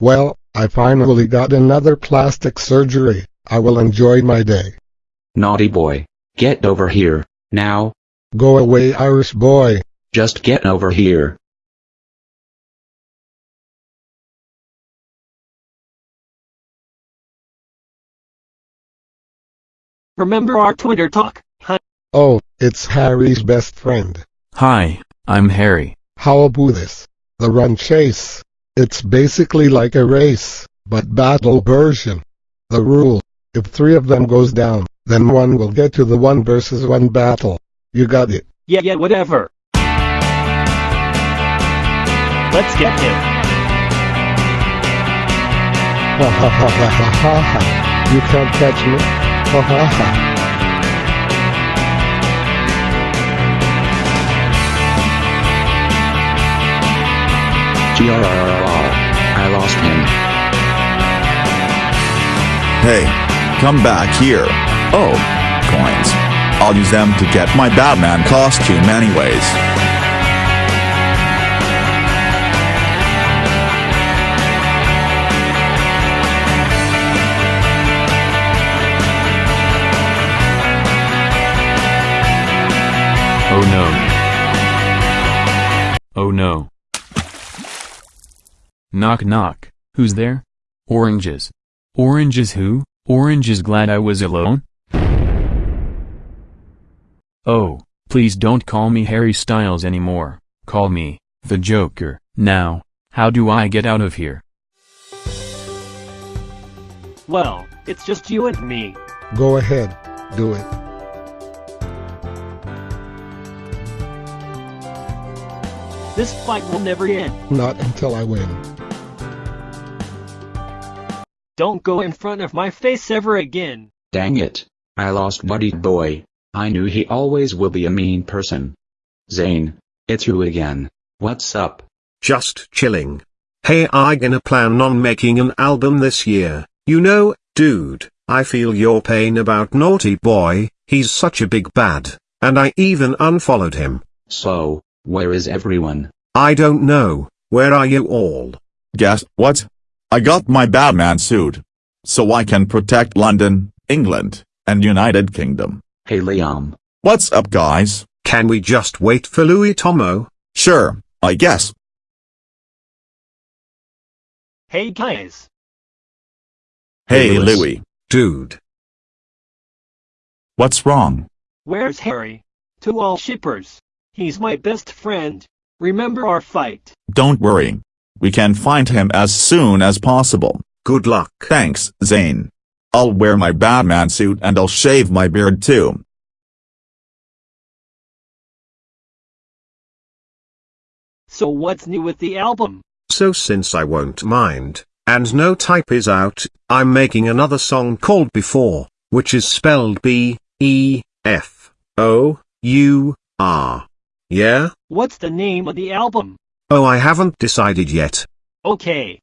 Well, I finally got another plastic surgery. I will enjoy my day. Naughty boy. Get over here, now. Go away Irish boy. Just get over here. Remember our Twitter talk, huh? Oh, it's Harry's best friend. Hi, I'm Harry. How about this? The run chase. It's basically like a race, but battle version. The rule, if three of them goes down, then one will get to the one versus one battle. You got it. Yeah, yeah, whatever. Let's get him. Ha ha ha ha ha ha ha. You can't catch me. Ha ha ha. I lost him. Hey, come back here. Oh, coins. I'll use them to get my Batman costume anyways. Oh no. Oh no. Knock knock, who's there? Oranges. Oranges who? Orange is glad I was alone? Oh, please don't call me Harry Styles anymore, call me, the Joker. Now, how do I get out of here? Well, it's just you and me. Go ahead. Do it. This fight will never end. Not until I win. Don't go in front of my face ever again. Dang it. I lost Buddy Boy. I knew he always will be a mean person. Zayn, it's you again. What's up? Just chilling. Hey I gonna plan on making an album this year, you know, dude, I feel your pain about Naughty Boy, he's such a big bad, and I even unfollowed him. So, where is everyone? I don't know, where are you all? Guess what? I got my Batman suit. So I can protect London, England, and United Kingdom. Hey Liam. What's up guys? Can we just wait for Louis Tomo? Sure, I guess. Hey guys. Hey Hey, Louis. Louis, Dude. what's wrong? Where's Harry? To all shippers. He's my best friend. Remember our fight. Don't worry. We can find him as soon as possible. Good luck. Thanks, Zayn. I'll wear my Batman suit and I'll shave my beard too. So what's new with the album? So since I won't mind, and no type is out, I'm making another song called Before, which is spelled B, E, F, O, U, R. Yeah? What's the name of the album? Oh I haven't decided yet. Okay,